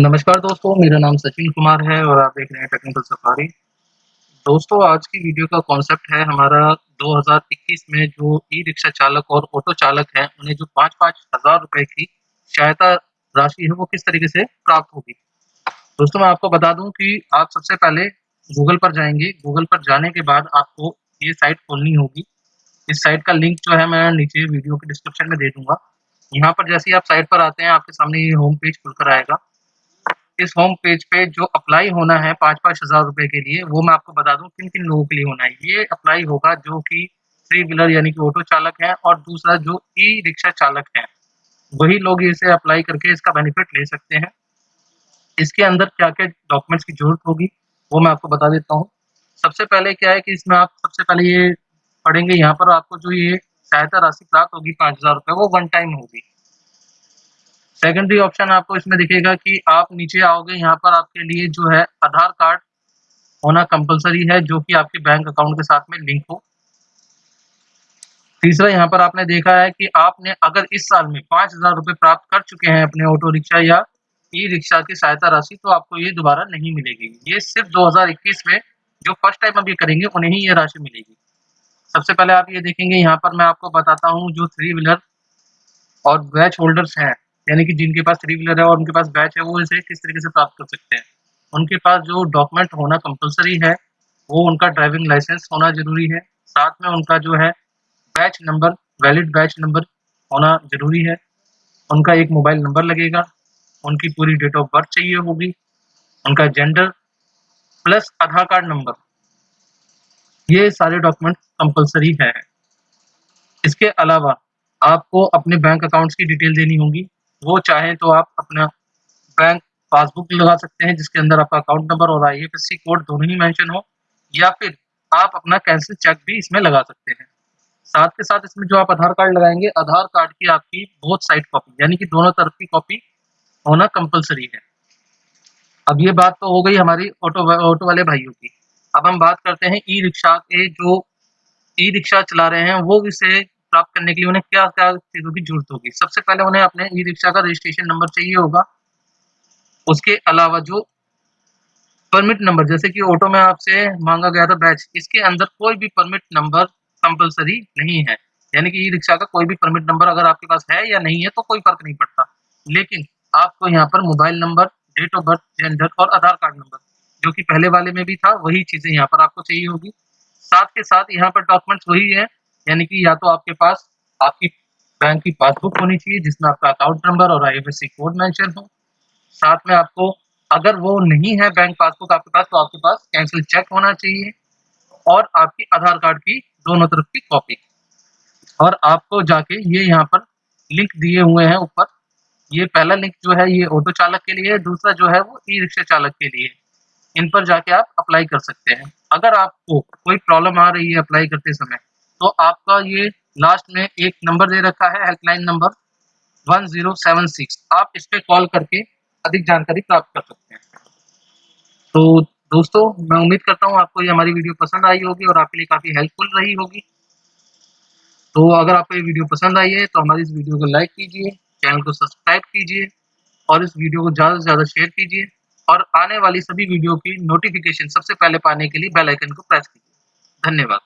नमस्कार दोस्तों, मेरा नाम सचिन कुमार है और आप देख रहे हैं टेक्निकल सफारी। दोस्तों, आज की वीडियो का कॉन्सेप्ट है हमारा 2021 में जो ई-रिक्शा चालक और ऑटो चालक हैं, उन्हें जो 5-5 हज़ार रुपए की सहायता राशि है, वो किस तरीके से प्राप्त होगी। दोस्तों, मैं आपको बता दूँ कि आप सबसे पहले गूगल पर जाएँगे गूगल पर जाने के बाद आपको ये साइट खोलनी होगी। इस साइट का लिंक जो है मैं नीचे वीडियो के डिस्क्रिप्शन में दे दूँगा यहाँ पर जैसे ही आप साइट पर आते हैं, आपके सामने ये होम पेज खुलकर आएगा। इस होम पेज पे जो अप्लाई होना है 5-5 हज़ार रुपए के लिए, वो मैं आपको बता दूँ किन-किन लोगों के लिए होना है। ये अप्लाई होगा जो कि थ्री व्हीलर यानी कि ऑटो चालक हैं और दूसरा जो ई-रिक्शा चालक हैं, वही लोग इसे अप्लाई करके इसका बेनिफिट ले सकते हैं। इसके अंदर क्या-क्या डॉक्यूमेंट्स की ज़रूरत होगी, वो मैं आपको बता देता हूँ। सबसे पहले क्या है कि इसमें आप सबसे पहले ये पढ़ेंगे यहाँ पर आपको जो ये सहायता राशि प्राप्त होगी 5000 रुपए वो वन टाइम होगी। सेकेंडरी ऑप्शन आपको इसमें दिखेगा कि आप नीचे आओगे, यहाँ पर आपके लिए जो है आधार कार्ड होना कंपलसरी है, जो कि आपके बैंक अकाउंट के साथ में लिंक हो। तीसरा, यहाँ पर आपने देखा है कि आपने अगर इस साल में 5000 रुपए प्राप्त कर चुके हैं अपने ऑटो रिक्शा या ई-रिक्शा की सहायता राशि तो आपको ये दोबारा नहीं मिलेगी। ये सिर्फ़ 2021 में जो फ़र्स्ट टाइम अभी करेंगे, उन्हें ही ये राशि मिलेगी। सबसे पहले आप ये देखेंगे, यहाँ पर मैं आपको बताता हूँ जो थ्री व्हीलर और बैच होल्डर्स हैं यानी कि जिनके पास थ्री व्हीलर है और उनके पास बैच है, वो इसे किस तरीके से प्राप्त कर सकते हैं? उनके पास जो डॉक्यूमेंट होना कंपलसरी है, वो उनका ड्राइविंग लाइसेंस होना ज़रूरी है। साथ में उनका जो है batch number valid batch number होना ज़रूरी है। उनका एक मोबाइल नंबर लगेगा, उनकी पूरी डेट ऑफ़ बर्थ चाहिए होगी, उनका gender plus Aadhaar card number ये सारे डॉक्यूमेंट कंपलसरी है। इसके अलावा आपको अपने बैंक अकाउंट्स की डिटेल देनी होगी। वो चाहे तो आप अपना बैंक पासबुक लगा सकते हैं, जिसके अंदर आपका अकाउंट नंबर और आईएफएससी कोड दोनों ही मेंशन हो, या फिर आप अपना कैंसिल चेक भी इसमें लगा सकते हैं। साथ के साथ इसमें जो आप आधार कार्ड लगाएँगे, आधार कार्ड की आपकी बहुत साइड कॉपी यानी कि दोनों तरफ़ की कॉपी होना कंपलसरी है। अब ये बात तो हो गई हमारी ऑटो ऑटो वाले भाइयों की। अब हम बात करते हैं ई रिक्शा के जो ई रिक्शा चला रहे हैं, वो इसे प्राप्त करने के लिए उन्हें क्या क्या चीज़ों की ज़रूरत होगी? सबसे पहले उन्हें अपने ई रिक्शा का रजिस्ट्रेशन नंबर चाहिए होगा। उसके अलावा जो परमिट नंबर जैसे कि ऑटो में आपसे मांगा गया था बैच इसके अंदर कोई भी परमिट नंबर कंपलसरी नहीं है। यानी कि ई रिक्शा का कोई भी परमिट नंबर अगर आपके पास है या नहीं है तो कोई फ़र्क नहीं पड़ता। लेकिन आपको यहाँ पर mobile number date of birth gender और आधार कार्ड नंबर जो कि पहले वाले में भी था, वही चीज़ें यहाँ पर आपको चाहिए होगी। साथ के साथ यहाँ पर डॉक्यूमेंट्स वही है यानी कि या तो आपके पास, आपकी बैंक की पासबुक होनी चाहिए, जिसमें आपका अकाउंट नंबर और आईएफएससी कोड मेंशन हो। साथ में आपको, अगर वो नहीं है बैंक पासबुक आपके पास तो आपके पास कैंसिल चेक होना चाहिए और आपकी आधार कार्ड की दोनों तरफ़ की कॉपी और आपको जाके ये यहाँ पर लिंक दिए हुए हैं ऊपर। ये पहला लिंक जो है, ये ऑटो चालक के लिए दूसरा जो है, वो ई रिक्शा चालक के लिए इन पर जाके आप अप्लाई कर सकते हैं। अगर आपको कोई प्रॉब्लम आ रही है अप्लाई करते समय तो आपका ये लास्ट में एक नंबर दे रखा है हेल्पलाइन नंबर 1076 आप इस पे कॉल करके अधिक जानकारी प्राप्त कर सकते हैं। तो दोस्तों, मैं उम्मीद करता हूँ आपको ये हमारी वीडियो पसंद आई होगी और आपके लिए काफ़ी हेल्पफुल रही होगी। तो अगर आपको ये वीडियो पसंद आई है तो हमारी इस वीडियो को लाइक कीजिए चैनल को सब्सक्राइब कीजिए और इस वीडियो को ज़्यादा से ज़्यादा शेयर कीजिए और आने वाली सभी वीडियो की नोटिफिकेशन सबसे पहले पाने के लिए बेल आइकन को प्रेस कीजिए। धन्यवाद।